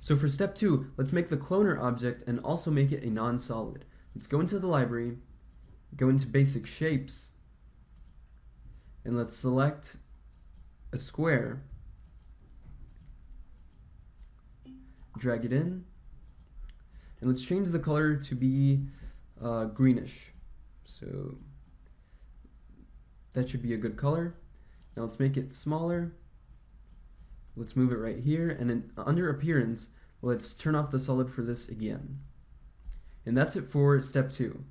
So for step two, let's make the cloner object and also make it a non-solid. Let's go into the library, go into basic shapes, and let's select a square, drag it in, and let's change the color to be uh, greenish. So that should be a good color. Now let's make it smaller. Let's move it right here, and then under appearance, let's turn off the solid for this again. And that's it for step two.